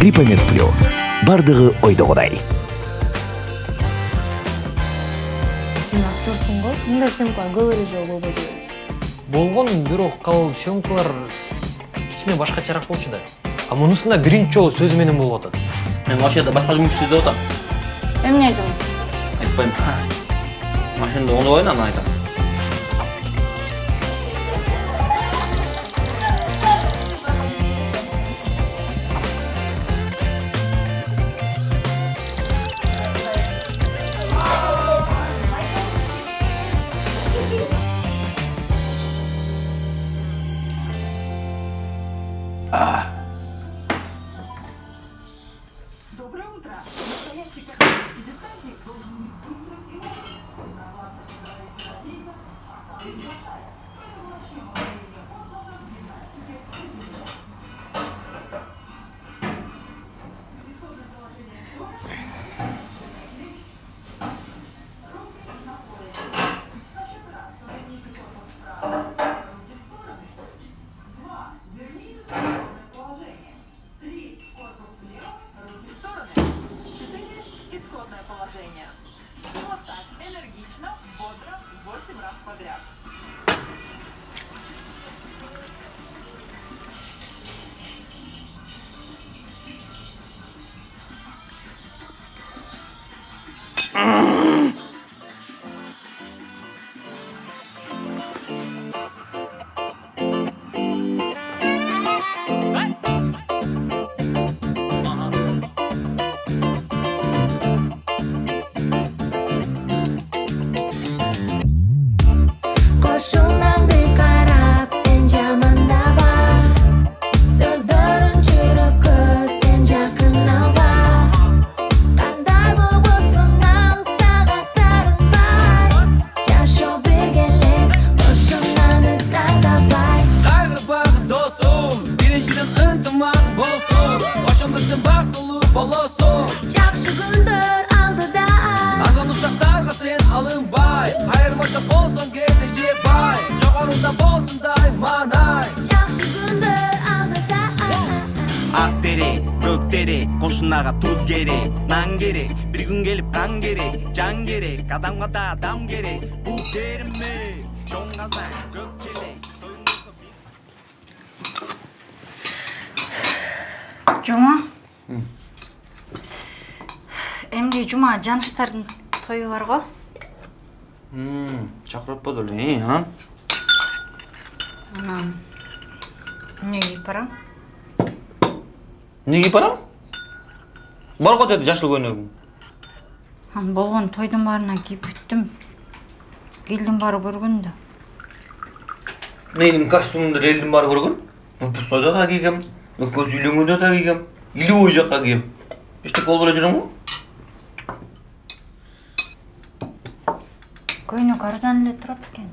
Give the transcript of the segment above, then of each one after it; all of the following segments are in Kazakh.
гриппомед флю баардыгы ойдогудай. Сен актерсың ғой? Мындай съемкалар көп эле жолу болбойт болгон бирок ал съемкалар кичине башкачараак болчу да. А мунусунда биринчи жолу сөз менен болуп атат. Мен вообще-то башка жумуш издеп атам. Эмне жумуш айтпайм машинада оңдобойм анан айтам. 好了 болсун дайманай Жакшы күндөр алдыда ак терек көк терек кошунага туз керек нан керек бир күн келип кан керек жан керек адамга да адам керек бул керме чоң казан көк челек жума эмди жума жаныштардын тою бар го чакырып атпады эле э кийип барам бар деди жашыл көйнөгүң анан болгон тойдун баарына кийип бүттүм элдин баары көргөн да менин костюмумду элдин баары көргөн выпускнойдо да кийгем экөөбүз үйлөнгөндө да кийгем илүүбой жакка кийгем эчтеке болбой эле жүрөм го көйнөк арзан эле турат экен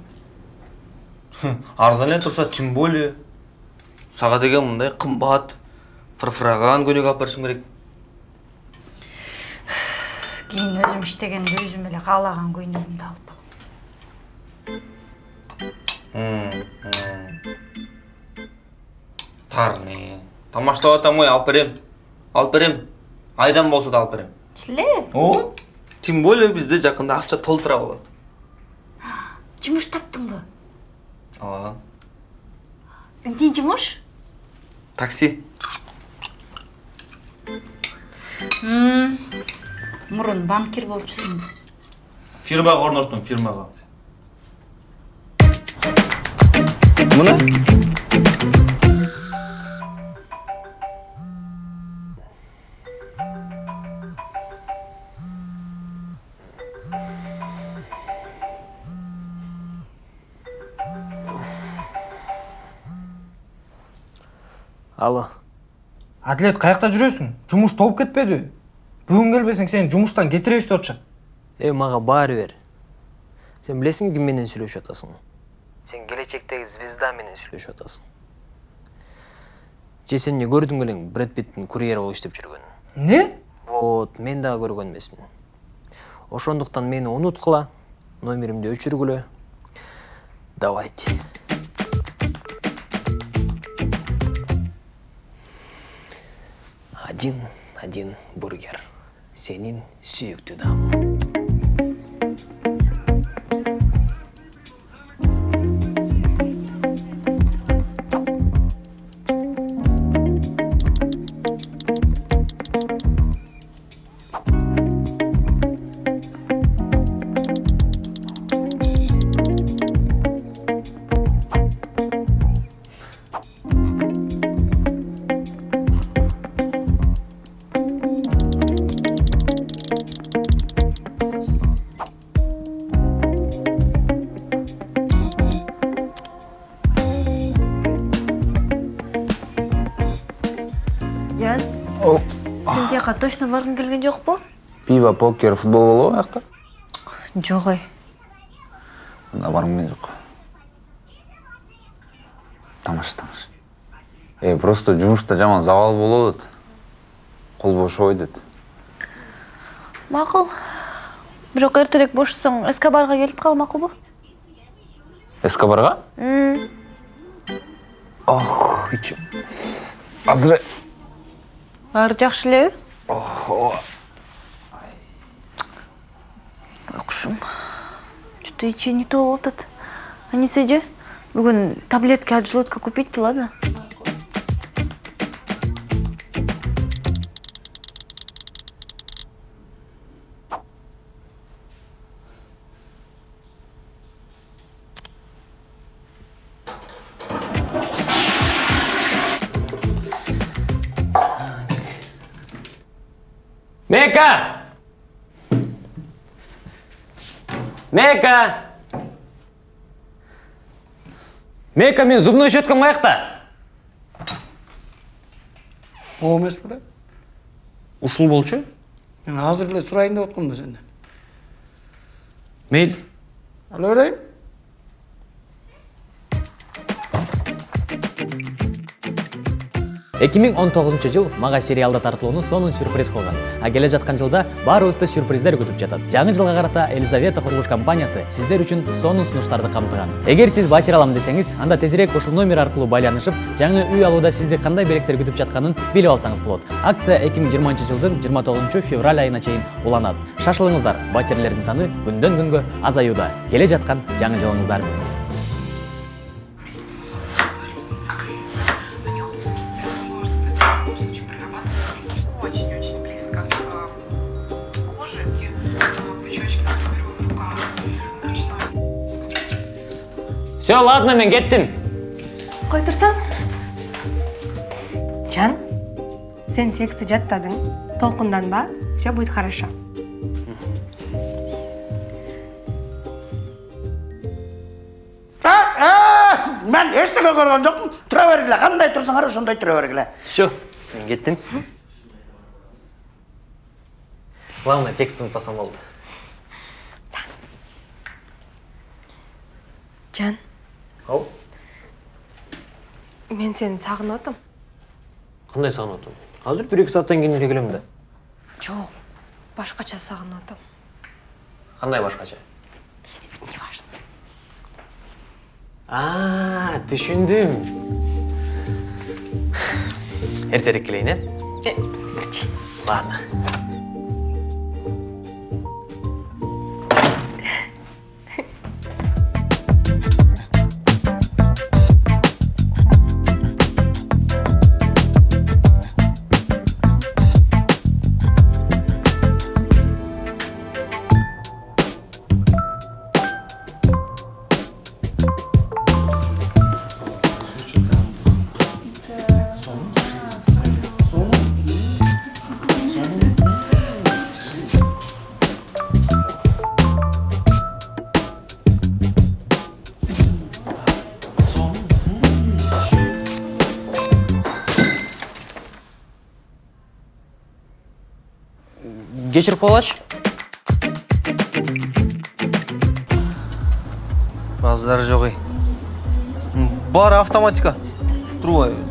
арзан эле турса тем более сага деген мындай кымбат фырфыраган көйнөк алып беришим керек. Кийин өзүм иштегенде өзүм эле каалаган көйнөгүмдү алып алам тарне тамаштап атам ой алып берем. Алып берем. Айдан болсо да алып берем. Силе ооба тем более бизде жакында акча толтура болот. Жумуш таптыңбы ооба эмне жумуш такси мурун банкир болчусуңбу фирмага орноштум фирмага мына алло Атлет каякта жүрөсүң? Жумуш толуп кетпедиби? Бүгүн келбесең сени жумуштан кетиребиз деп атышат. э мага баары бер сен билесиңби ким менен сүйлөшүп атасың сен келечектеги звезда менен сүйлөшүп атасың же сен эмне көрдүң элең бред питтин курьер болуп иштеп жүргөнүн Не? вот мен дагы көргөн эмесмин ошондуктан мени унуткула номеримди өчүргүлө давайте Один, один бургер. Сенин сүйікті дам. Барғың келген жоқ па? пиво покер футбол болобу аякта Жоқ ой. анда баргым келген жок тамаша тамаша э просто жумушта жаман забал болуп атат кол бошобой дейт Мақұл. Бирок эртерээк бошосоң Эскобарға келип кал макулбу? эскобарга М, ох азыр Баары жакшы элеби? Ох Кушум. Что-то ичи не то болуп атат. Анисе же бүгүн таблетка от желудка купить ладно? Мека! Мека! Мека, мен зубной щеткам қаяқта? о эмес беле Ушул болчу? мен азыр эле сурайын деп да сенден Мейл. ала берейин 2019 жыл мага сериалда тартылууну сонун сюрприз кылган. А келе жаткан жылда баарыбызды сюрприздер күтүп жатат. Жаңы жылга карата елизавета курулуш компаниясы сиздер үчүн сонун сунуштарды камтыган. Эгер сиз батир алам десеңиз анда тезирээк ушул номер аркылуу байланышып жаңы үй алууда сизди кандай белектер күтүп жатканын билип алсаңыз болот. Акция 2020 жылдын 29 февраль айына чейин уланат. Шашылыңыздар батирлердин саны күндөн күнгө азаюуда. Келе жаткан жаңы жылыңыздар. Все ладно мен кеттим Кой турсаң. Жан, сен текстті жаттадың. Толқынданба, все будет хорошо. мен эчтеке көргөн жокмун тура бергиле кандай турсуңар ошондой тура бергиле все мен кеттим главное текст унутпасам болду Жан, ау. Мен сені сағынып атам. кандай сагынып атам азыр бир эки сааттан кийин эле келем да Жоқ, башқача сағынып атам. кандай башкача Не важно. а түшүндүм эртерээк келейин э Э, ладно. Кечирип коелачы базар жок ей баары автоматика. Турбайбы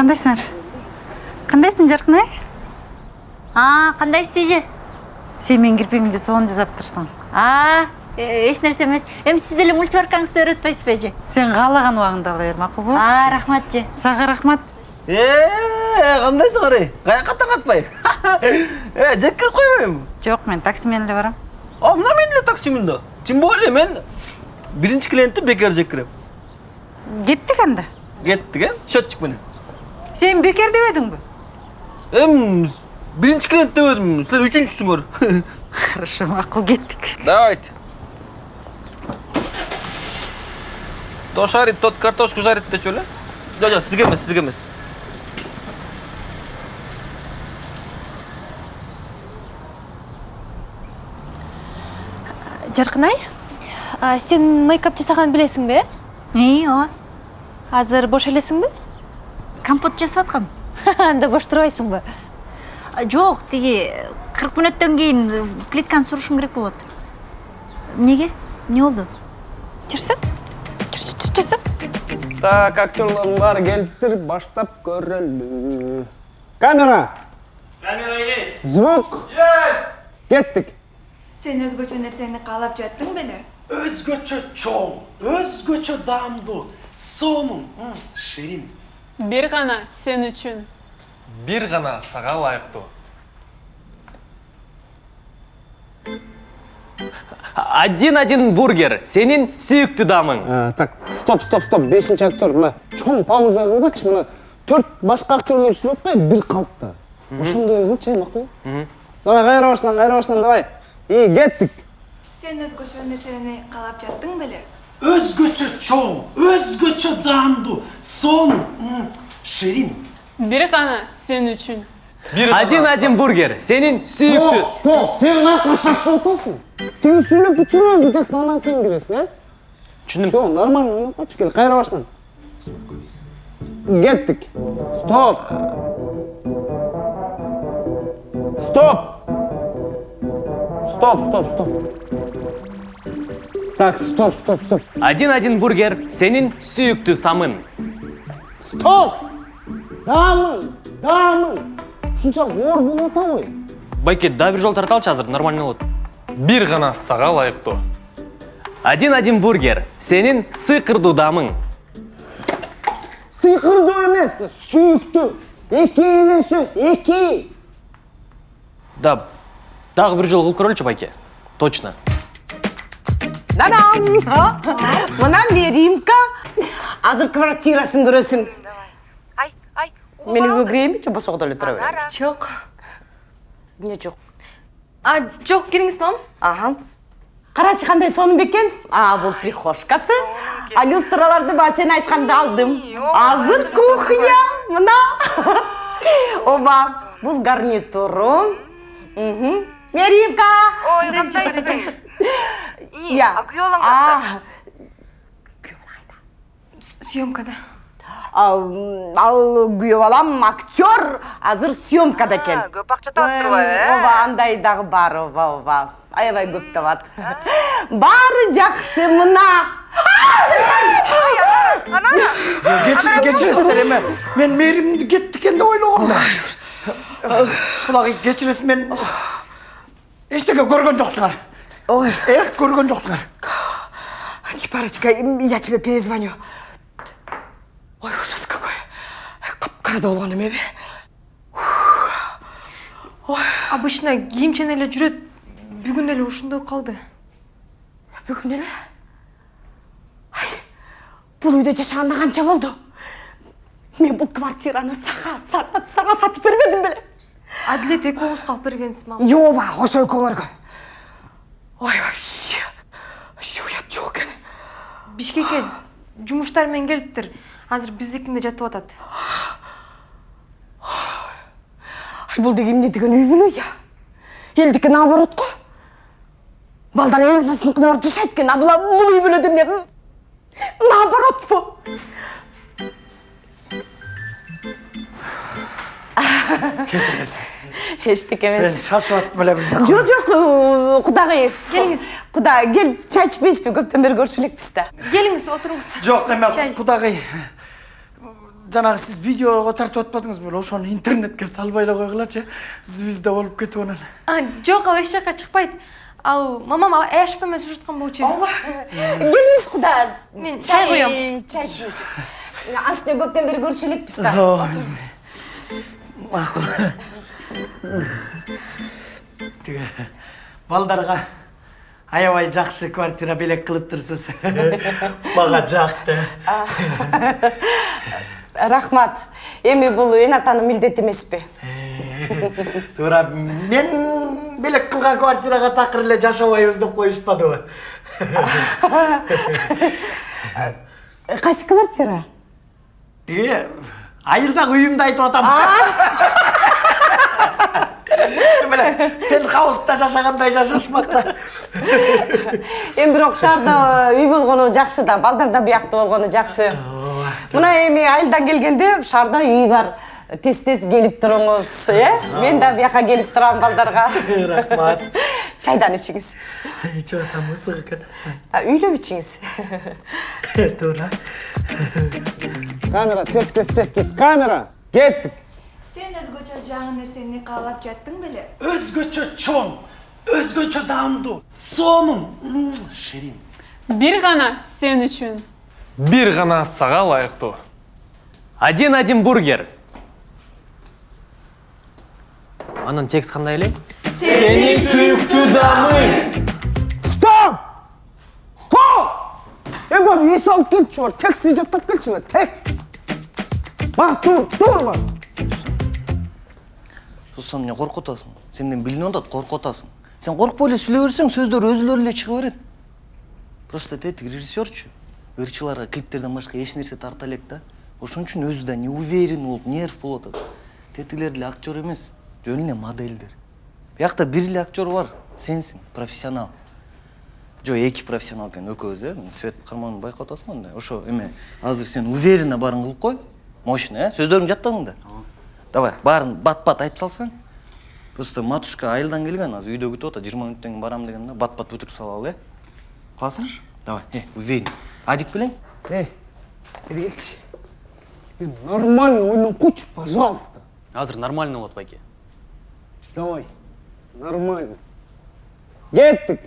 кандайсыңар кандайсың жаркынай а кандайсыз эже сен менин кирпигимди сонун жасаптырсың а эч нерсе эмес эми сиз деле мультиваркаңызды үйрөтүп атпайсызбы эже сен каалаган убагыңда ала бер макулбу а рахмат эже сага рахмат. Ee, кандайсыңар ей каяка таң атпай э жек кирип койбойбу жок мен такси менен эле барам. А мына мен деле таксимин да тем более мен биринчи клиентти бекер жек кирем кеттик анда кеттик э счетчик менен сен бекер дебедиңби эми биринчи клиент дебедим силер үчүнчүсүңөр хорошо макул кеттик давайте. То шарит тот картошку жарит дечү эле жок жок сизге эмес сизге эмес жаркынай а, сен мейкап жасаганын билесиңби и ооба азыр бош элесиңби компот жасап аткам анда бош турбайсыңбы жок тиги кырк мүнөттөн кийин плитканы сурушум керек болот эмнеге эмне болду жүрсүң жүрсүң Так, актерлардың бәрі келіптір, баштап көрелі. Камера! Камера есть. Звук! Есть. Кеттік. Сен өзгөчө нерсени каалап жаттың беле? Өзгөчө чоң, өзгөчө даамдуу, сонун, ширин. Бир гана сен үчүн. Бир гана сага ылайыктуу. Один-один бургер, сенин сүйүктүү даамың. А, так, стоп, стоп, стоп. Бешинчи актер. Мына чоң пауза кылбачы. Мына төрт башка актерлер сүрүп атпай, бир калыпта. Ошондой кылчы, макул. Давай, кайра баштан, кайра баштан, давай. И кеттик. Сен өзгөчө нерсени каалап жаттың беле? Өзгөчө чоң, өзгөчө даамдуу, сонун, м, ширин. Бир гана сен үчүн. Один-один бургер, сенин сүйүктүү. Стоп, сен каяка шашып атасың? Тиги сүйлөп бүтүрөбүз текст андан сен киресиң, э? Түшүндүм. Всё, нормально ойноп койчу, кел, кайра баштан. Кеттик. Стоп. Стоп. Стоп, стоп, стоп. Так, стоп, стоп, стоп. Один-один бургер, сенин сүйүктүү самын. Стоп! Дамын, дамын. Ушунчалык оор болуп атабы? Байке, да бир жол тарталчы азыр, нормально болот. Бир гана сага ылайыктуу. Один-один бургер, сенин сыйкырдуу даамың. Сыйкырдуу эмес, сүйүктүү. Эки эле сөз, эки. Да, дагы бир жол кылып көрөлүчү байке. Точно. Дадам! Мына Меримка. Азыр квартирасын көрөсүң. Мен үйгө кирейинби, же босого эле тура берейин? жок Эмне жок? а жок кириңиз мам Аха. Карачы кандай сонун бекен? А, бул прихожкасы. А люстраларды ба сен айтканда алдым. Азыр кухня. Мына. Оба, бул гарнитуру. Мгм. Меримка. Ой, а күйөөбалаң А, съемкада ал күйөө балам актер азыр съемкада экен көп акча таап турбайбы э ооба андай дагы бар ооба ооба аябай көп табат баары жакшы мына Кечир, кечиресиздер эми. Мен мээримди кетти экен деп ойлогом да. Кулагы кечиресиз мен эчтеке көргөн жоксуңар. Ой, эх, көргөн жоксуңар. Чипарочка, я тебе перезвоню. Ой, ужас какой. Капкарада болгон эмеби? обычно кийимчен эле жүрөт бүгүн эле ушундай болуп калды Бүгүн эле? Ай, бул үйдө жашаганына канча болду? Мен бул квартираны сага, сага, сага сатып бербедим беле? адилет экөөбүзгө алып бергенсиз мама Йова, ошо экөөңөргө. Ой, вообще. Вообще уят жок экен. бишкекке жумуштар менен келиптир азыр биздикинде жатып атат Ай, бул деген эмне деген үй бүлө я? Элдики наоборот го. Балдар эл насынкына барып жашайт экен, а була бул үй бүлөдө эмне? Наоборот бу. Кечиресиз. Эчтеке Мен эмес. шашып аттым эле бир жакка. Жок, жок, кудагый. Келиңиз. Куда, кел, чай ичпейсизби? Көптөн бери көрүшө элекпиз да. келиңиз отуруңуз Жок, эме кудагый жанагы сиз видеого тартып атпадыңыз беле ошону интернетке салбай эле койгулачы звезда болуп кетип анан жок ал эч жака чыкпайт ал мамам аяшпа менен сүрүшүп аткан болчу келиңиз куда мен чай коем чай ичиңиз астына көптөн бери көрүшө элекпиз да. Отуруңуз. макул тиги балдарга аябай жакшы квартира белек кылыптырсыз мага жакты рахмат. Эми бул эн атанын милдети эмеспи туура мен белек кылган квартирага такыр эле жашабайбыз деп коюшпадыбы кайсы квартира? Тиги айылдагы үйүмдү айтып атам. Мына пентхауста жашагандай жашашмакта эми бирок шаарда үй болгону жакшы да балдар да бияктуу болгону жакшы. Мына эми айылдан келгенде шаарда үй бар. Тез тез келип туруңуз э мен да бияка келип турам балдарга рахмат. Чайдан ичиңиз ичип атам ысык экен үйлөп ичиңиз туура камера тез тез тез тез. Камера кеттик сен өзгөчө жаңы нерсени каалап жаттың беле? Өзгөчө чоң өзгөчө даамдуу сонун. Ширин. Бир гана сен үчүн. Бир гана сага ылайыктуу один один бургер анын текст кандай эле Сенин сүйүктүү даамың. стоп стоп эми бар эс алып келчи бар текстти жаттап келчи бар текст бар тур тур бар Сен эмне коркуп атасың? Сенден билинип атат коркуп атасың. Сен коркпой эле сүйлөй берсең, сөздөр өзүлөрү эле чыга берет. Просто тетик режиссерчу. Ырчыларга клиптерден башка эч нерсе тарта элек да. Ошон үчүн өзү да неуверен болуп, нерв болуп атат. Тетилер деле актер эмес, жөн эле модельдер. Биякта бир эле актер бар, сенсиң, профессионал. Жо, эки профессионал экен экөөбүз, э? Свет карманын байкап атасың андай. Ошо эме азыр сен уверенно баарын кылып кой. Мощно, э? Сөздөрүңдү жаттадың да? Давай, баарын бат-бат айтып салсаң. Просто матушка айылдан келген, азыр үйдө күтүп атат, 20 мүнөттөн кийин барам деген да, бат-бат бүтүрүп салалы, э? Кыласыңбы? Давай, э, уверен. Адик белең? Эй, бери келчи Эми нормально ойноп койчу пожалуйста. Азыр нормально болот байке давай нормально. Кеттик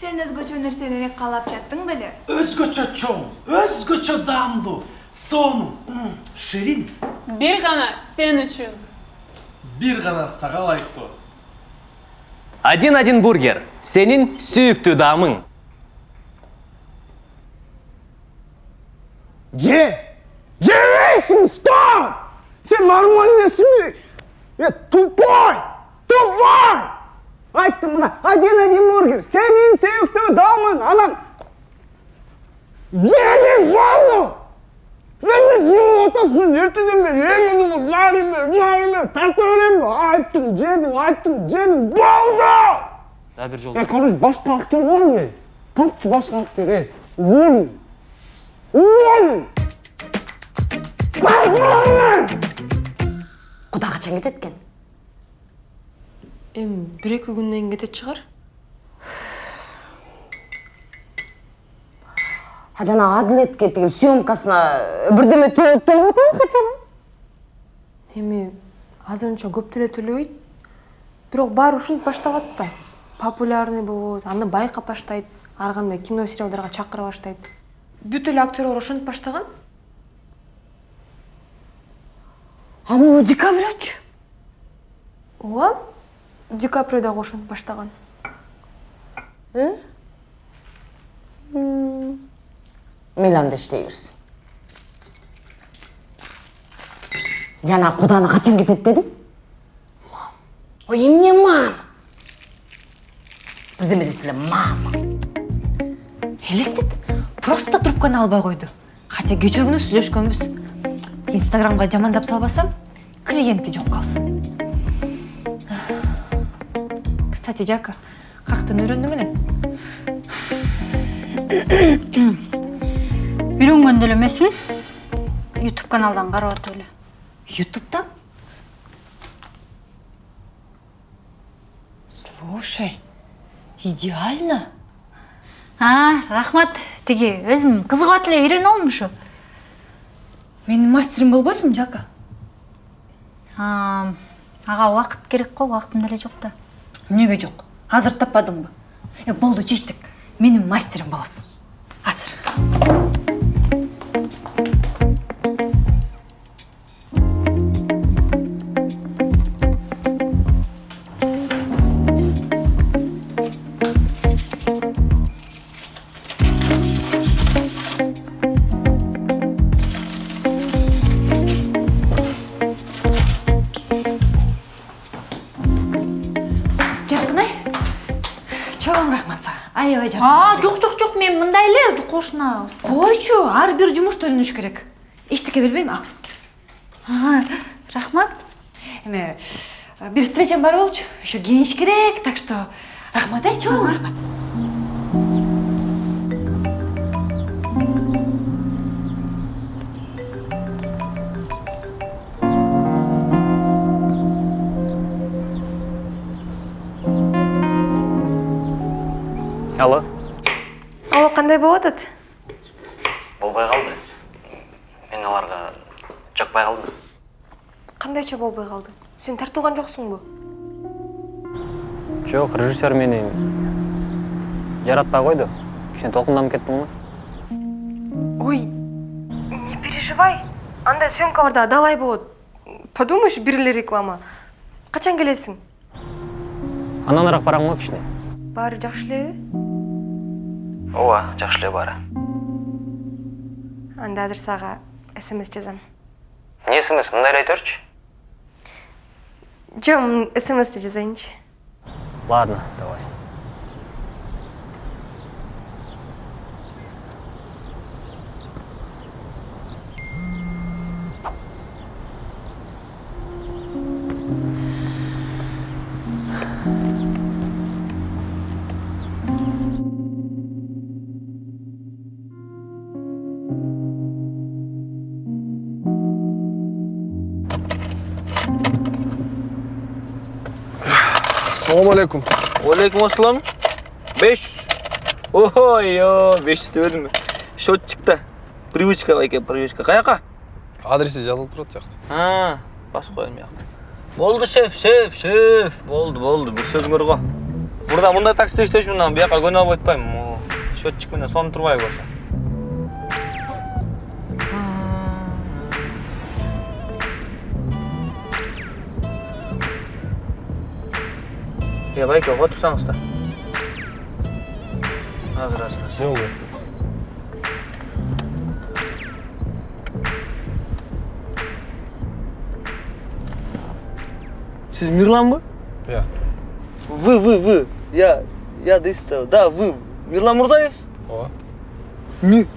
сен өзгөчө нерсени каалап жаттың беле? Өзгөчө чоң өзгөчө даамдуу сонун ширин. Бир гана сен үчүн. Бир гана сага ылайыктуу один один бургер. Сенин сүйүктүү даамың же жебейсиң стоп сен нормально эмессиңби е тупой! Тупой! Айттым мына один один бургер сенин сүйүктүү даамың анан жебей болду сен эмне болуп атасың эртеден бери эме нариме нариме тарта беремби айттым жедиң айттым жедиң болду дагы бир жолу Е, короче, башка актер? Тапчы башка актер. Куда качан кетет экен. Эми бир эки күндөн кийин кетет чыгар. А жанагы адилетке тиги съемкасына бирдеме төлөп атабы качан? Эми азырынча көп деле төлөбөйт бирок баары ушинтип баштап атты популярный болот аны байкап баштайт. Ар кандай кино сериалдарга чакыра баштайт бүт эле актерлор ошентип баштаган а могу ди каприочу ооба ди каприо дагы ошентип баштаган мейли анда иштей берсин жана куданы качан кетет дедиң ой эмне мама бирдеме десе эле мама элестет просто трубканы албай койду хотя кечээ күнү сүйлөшкөнбүз инстаграмга жамандап салбасам клиенти жок калсын кстати жака каяктан үйрөндүң элең үйрөнгөн деле эмесмин ютуб каналдан карап атып эле ютубтан слушай идеально. А рахмат. Тиги өзүм кызыгып эле үйрөнүп алдым ушу менин мастерим болбойсуңбу жака. А, ага убакыт керек го убактым деле жок да. Эмнеге жок? Азыр таппадыңбы э болду чечтик. Менин мастерим болосуң азыр. Кошуна койчу ар бир жумуш бөлүнүш керек. Эчтеке билбейм ал рахмат. Эме бир встречам бар болчу. Еще кийиниш керек так что рахмат э чоң рахмат. Алло. Болуп атат болбой калды мен аларга жакпай калдым кандайча болбой калды сен тартылган жоксуңбу жок режиссер мени жаратпай койду кичине толкунданып кеттим го ой не переживай. Андай съемкаларда давай болот подумаешь бир эле реклама. Качан келесиң андан араак барам го кичине баары жакшы элеби ооба жакшы эле баары анда азыр сага смс жазам эмне смс мындай эле айта берчи жок смсти жазайынчы ладно давай. Ассалаумағалейкум Алейкум ассалам. 500. Ой, ой, 500 төледім. Счетчикта. Привычка екен, привычка. Қаяққа? адреси жазылып тұрады сияқты А, басып қояйын мыяқта. Болды, шеф, шеф, шеф. Болды, болды. Бір сөзіңер ғой. Burada мұндай таксиде иштеші мындан бұяққа көне алып айтпаймын. Счетчик менен соны тұрмай болса. Е, байке, тұрсаңыздар. Азыр, азыр, азыр. не болды Сіз Мирлан ба? иә Вы, вы, вы. Я, я дейсіз да. Да, вы. Мирлан Мұрзаев? ооба Ми...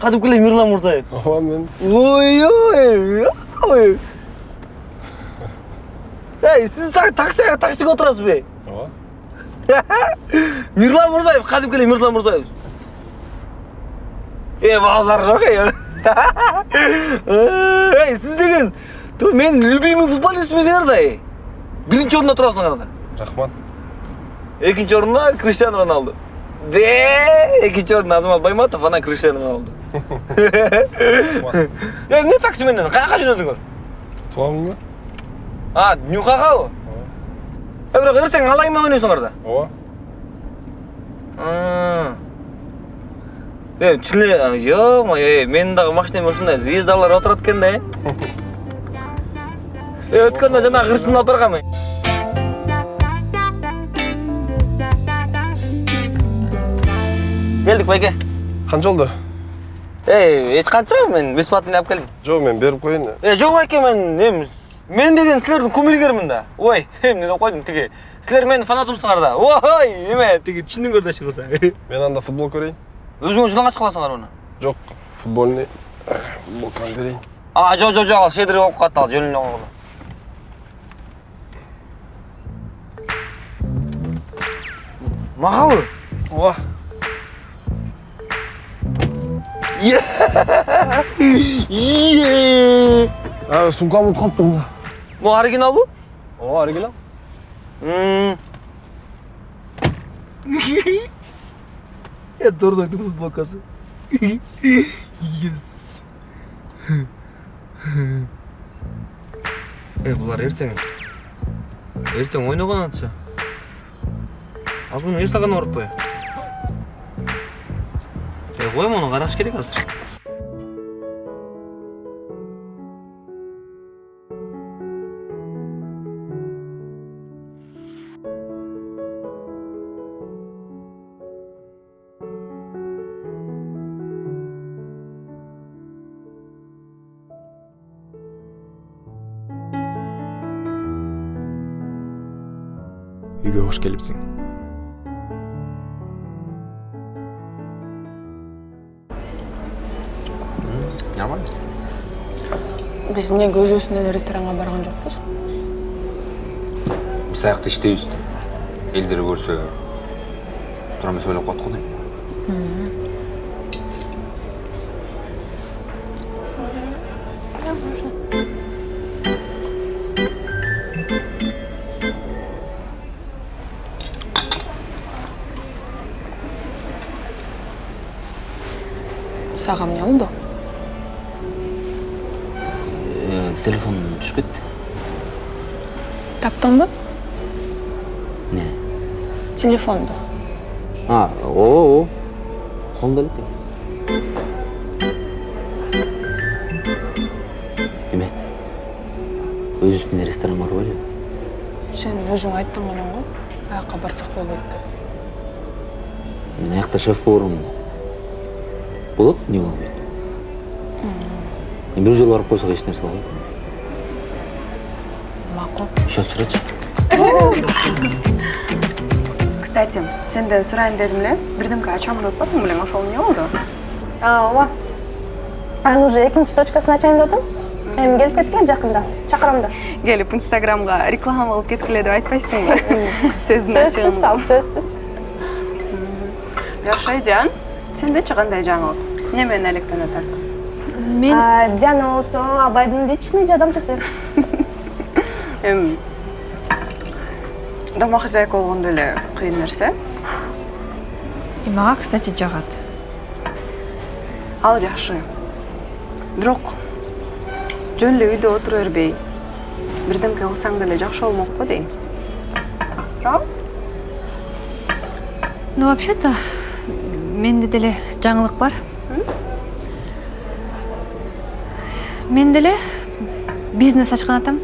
Кәдімгілей Мирлан Мұрзаев. ооба мен Ой, ой, ой. Ей, сіз так, таксиға таксиге отырасыз? Мирлан Мұрзаев, кәдімгілей Мирлан Мұрзаев. Е, базар жоқ, е. Ей, сіз деген, то мен любимый футболистіміз да, е. Бірінші орында тұрасың арада. рахмат Екінші орында Криштиану Роналду. Де, екінші орында Азамат Байматов, ана Криштиану Роналду. Е, не таксименен, қаяққа жөнелдіңдер? туамын ба А, нюхаға ғой? Е, бірақ ертең алайын ба ойнайсыңдар да? ооба Е, чіле, ё-моё, менің дағы машинам ушундай звездалар отырат экен да, э? Е, өткөндө жана кырчын алып баргам мен. Келдик байке. қанша болды Эй, эч канча мен бесплатный алып келдим. жоқ мен беріп қояйын Е, жок байке мен мен деген силердин кумиргермин да. Ой, эмне деп койдум тиги. Силер менин фанатымсыңар да. Ой, эме тиги түшүндүңөр да чыгылса. мен анда футбол көрейін Өзүңөр жылаңа чыга аласыңар муну. жоқ футбольный футболканы берейін А, жок, жок, жок, ал шедири болуп калат ал, жөнүнө койгула. Магабы? ооба Е! а сумкамды ұмытып қалыптым да Бул оригиналбы? ооба оригинал. Это дурной футболкасы. Yes. Эй, булар ертең. Ертең ойнаган атса. Аз муну эстаган орутпай. Эй, кой муну караш керек азыр. Келипсиң Нормально. биз эмнеге өзүбүздүн эле ресторанга барган жокпуз Біз аяқта іштейбіз де. Елдер көрсе, тұра емес ойлап қалдық қой телефон түсіп кетті. таптыңбы Не? телефонду А, о. Қолымда екен. Еме, өз үстінде ресторан бар ғой сен өзүң айттың элең го аяка барсак болбойт деп Мен аяқта шеф повармын. Болады, не болмайды. Мен бір жол барып қойсақ еш нәрсе болмайды. макул Счет сұрайыншы. кстати сенден сурайын дедим эле бирдемке ачамын деп атпадың белең ошол эмне болду ооба анын уже экинчи точкасын ачайын деп атам эми келип кеткен жакында чакырам да. Келип инстаграмга реклама болуп кеткиле деп айтпайсыңбы сөздүн сөзсүз ал сөзсүз жакшы айжан сендечи кандай жаңылык эмне менен алектенип атасың мен диана болсо абайдын личный жардамчысы эми домохозяйка болгондо эле кыйын нерсе. И мага кстати жагат. Ал жакшы. Бирок жөн эле үйдө отура бербей бирдемке кылсаң деле жакшы болмокпу дейм. Туурабы ну вообще то менде деле жаңылык бар. Мен деле бизнес ачкан атам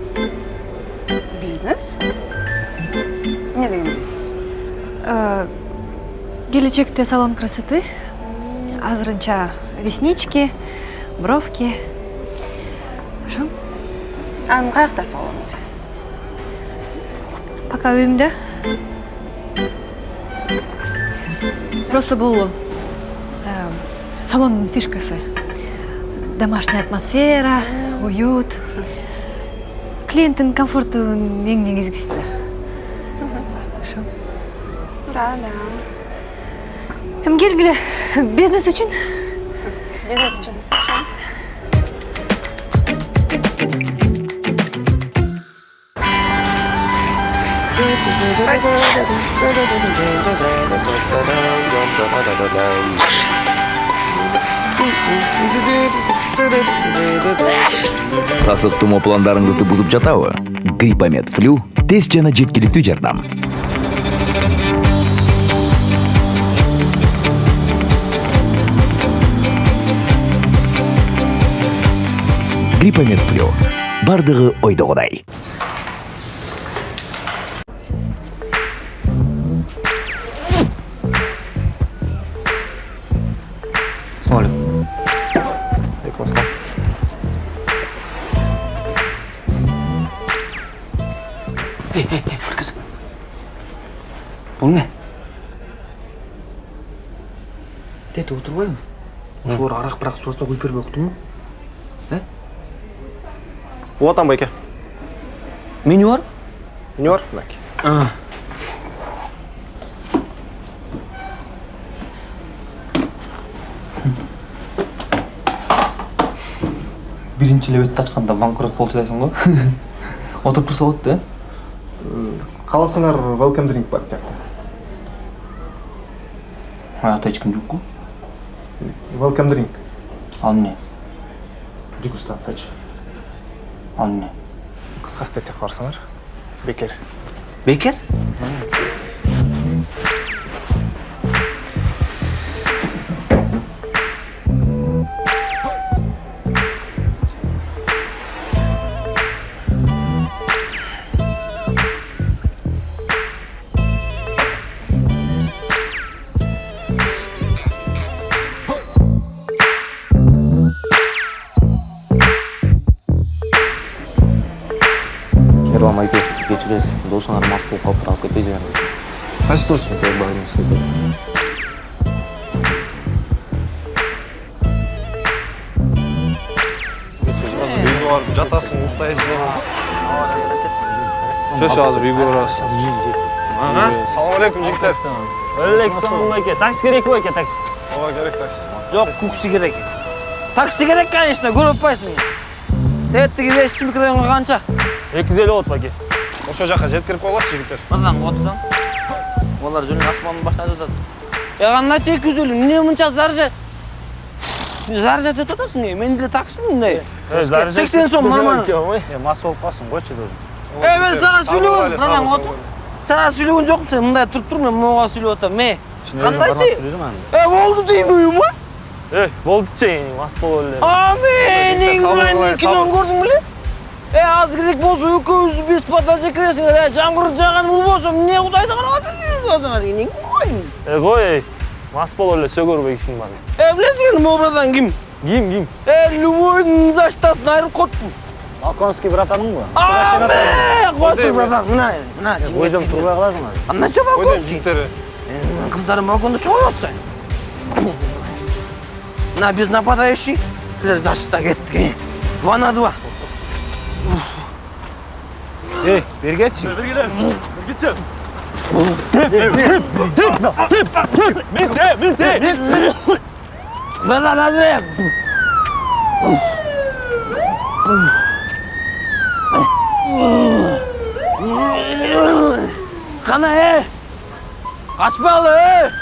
бизнес эмне деген бизнес келечекте салон красоты азырынча реснички бровки ошо анын каякта салону сен пока үйүмдө просто бул салондун фишкасы домашняя атмосфера уют. Клиенттин комфорту эң негизгиси да ошо да да эми келгиле бизнес үчүн бизнес үчүн сасык тумоо пландарыңызды бузуп жатабы? Гриппомед флю тез жана жеткиликтүү жардам. Гриппомед флю бардыгы ойдогудай суаса куюп бербей уктуңбу э Уатан байке. Меню бар? Меню бар, мынакей. Биринчи эле бетти ачканда банкрот болчу дейсиң го. Отуруп турса болот да. Кааласаңар welcome drink бар жакта. Аякта эч ким жокку. Welcome drink. Ал эмне? Дегустациячы. ал эмне Кыска статья барсаңар. Бекер. бекер такси керекпи байке такси ооба керек такси жок кукси керек такси керек конечно көрүп атпайсыңбы тетиги беш микрорайонго канча эки жүз элүү болот байке ошол жака жеткирип койгулачы жигиттер мырзан отурсаң олар жөн асманды баштап жатат э кандайча эки жүз элүү эмне мынча заржа заржать этип атасың э мен деле таксимин мындай сексен сом нормально мас болуп калсың койчу досум Эй, мен саған сөйлегем, мынадан отыр. Саған сөйлеген жоқпын сен мындай тұрып тұр, мен моға сөйлеп отырмын. Ме, қандай чи? Э, болды деймін ма? Э, болды че, мас болып эле. А, мен Ингландия киноны көрдің біле? Э, аз керек болса екеуміз бесплатно жекіресің. Э, жаңбыр жаған ұл болса, не құдайды қалап жүрсің деген не Э, қой, мас болып эле сөгөр кишинин баары. Э, білесің енді образдан кім? Ким, ким? Э, любойдың заштасын айырып қоттым. Балконский братаның ба? А, бе, қойды братан, мына, мына. Өзім тұрбай қаласың ба? Андайша балкон. Қыздарым балконда чоғай отса. На, без нападающий. Сіздер защита кеттік. Два на два. эй бергечи Бергеле, бергече. Менте, менте. Братан, азыр. Қана, е! Қашпалы, е!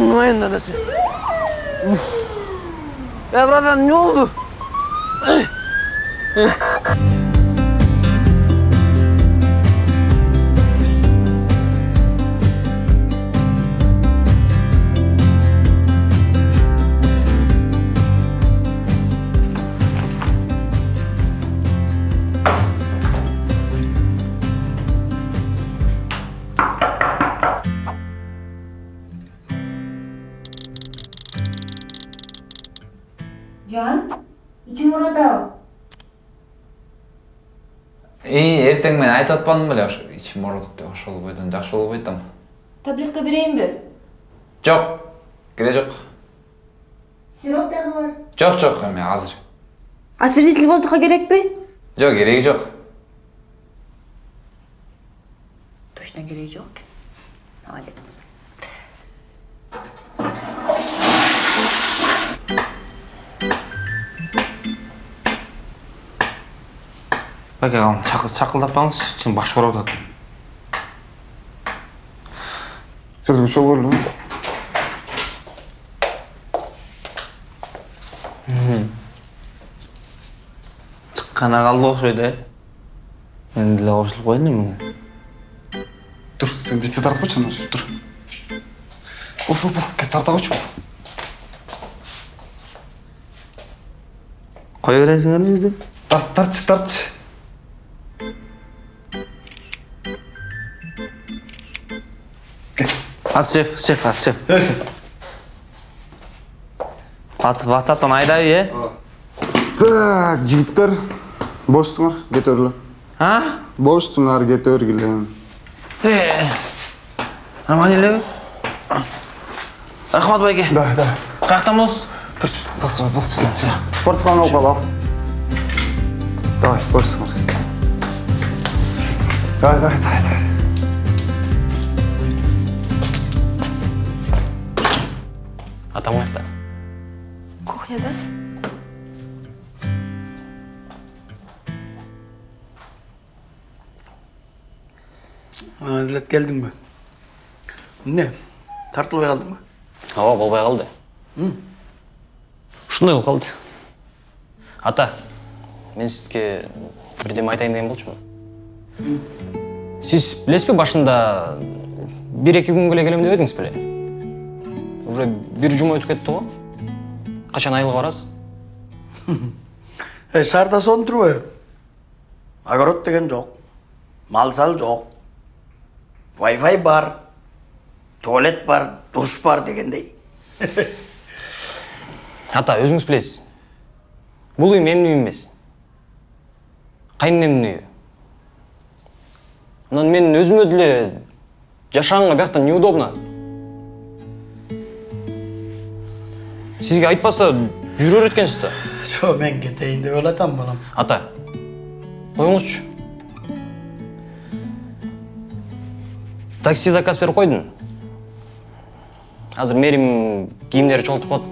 Мойын дадасы. Е, братан, не oldu? Ии эртең мен айтып атпадым беле ооруйт деп ошол бойдон жакшы болбой атам таблетка берейинби жок кереги жок сироп дагы бар жок жок эме азыр освежитель воздуха керекпи жок кереги жок точно кереги жок экен молодец. Байке қалым, шақылдаппаңыз, сен баш ұрып жатыр. Сіздерге шоу көрді Шыққана қалды оқшайды, ә? Мен деле қосылып қойдым немене? Тұр, сен бесте тартып қойшы ана тұр. Бол, бол, кет тарта қойшы. Қоя бересіңдер бізді? Тарт, тартшы, тартшы. Аз шеф, шеф, аз шеф. Ватсаптан айдай, е? Так, жігіттер, бошсыңар, кет өрлі. А? Бошсыңар, кет өргілі. Е, нормально еле? Рахмат байке. Да, да. Тұршы, сасыға болшы, кет. Спортсмен алып ал. Давай, бошсыңар. Давай, давай, давай. Келдің бе? Не? Тартылбай қалдың ба? Ооба, болбой қалды. Ушундай болуп калды. Ата, мен сізге бірдеме айтайын деген болчумун сіз білесіз бе башында бір екі күнге эле келем деп едіңіз беле уже бір жұма өтүп кетти го качан айылга барасыз шаарда сонун турбайбы огород деген жок мал сал жок вайфай бар туалет бар душ бар дегендей ата өзүңүз билесиз бул үй менин үйүм эмес кайненемдин үйү анан мен өзүмө деле жашаганга биякта неудобно сизге айтпаса жүрө берет экенсиз да жо мен кетейин деп элатам балам ата коюңузчу такси заказ берип койдум азыр мээрим кийимдери чогултуп коет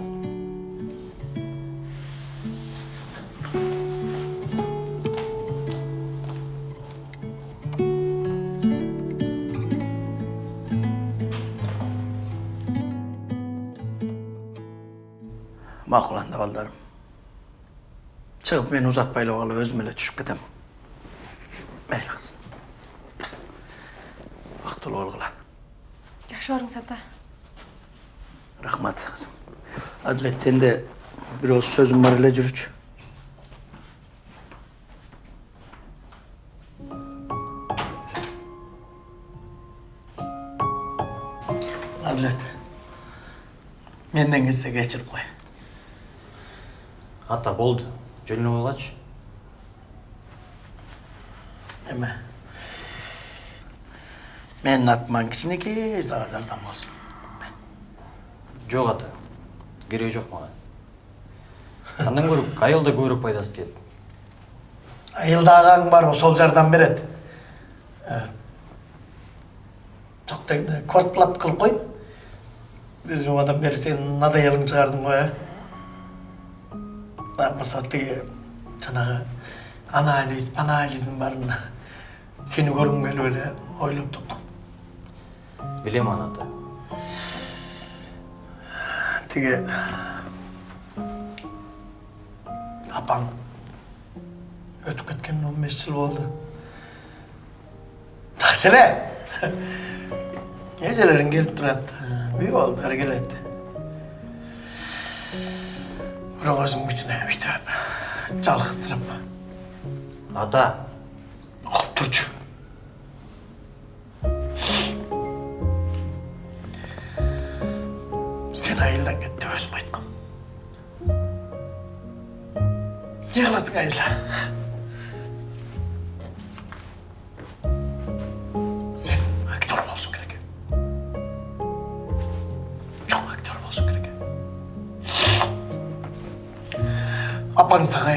макуланды балдарым чыгып мен узатпай эле калып өзүм эле түшүп кетем. Мейли кызым бактылуу болгула жакшы барыңыз ата рахмат кызым адилет сенде бир ооз сөзүм бар эле жүрчү адилет менден кетсе кечирип кой ата болду жөнүнө койгулачы эме менин атыман кичинекей сага жардам болсун жок ата кереги жок мага андан көрө айылда көбүрөөк пайдасы тиет айылда агаң бар ошол жардам берет жок дегенде квартплат кылып кой бир жумадан бери сен надоелиң чыгардың го э болбосо тиги жанагы анализ анализдин баарын сени көргүм келип эле ойлоп таптым билем аны ата тиги апаң өтүп кеткенине он беш жыл болду жакшы эле эжелериң келип турат үй балдары келет бирок өзүң кичине үйдө жалгызсырап ата сен айылдан кет деп кыласың айылда сен актер болушуң керек чоң актер болушуң керек апаң сага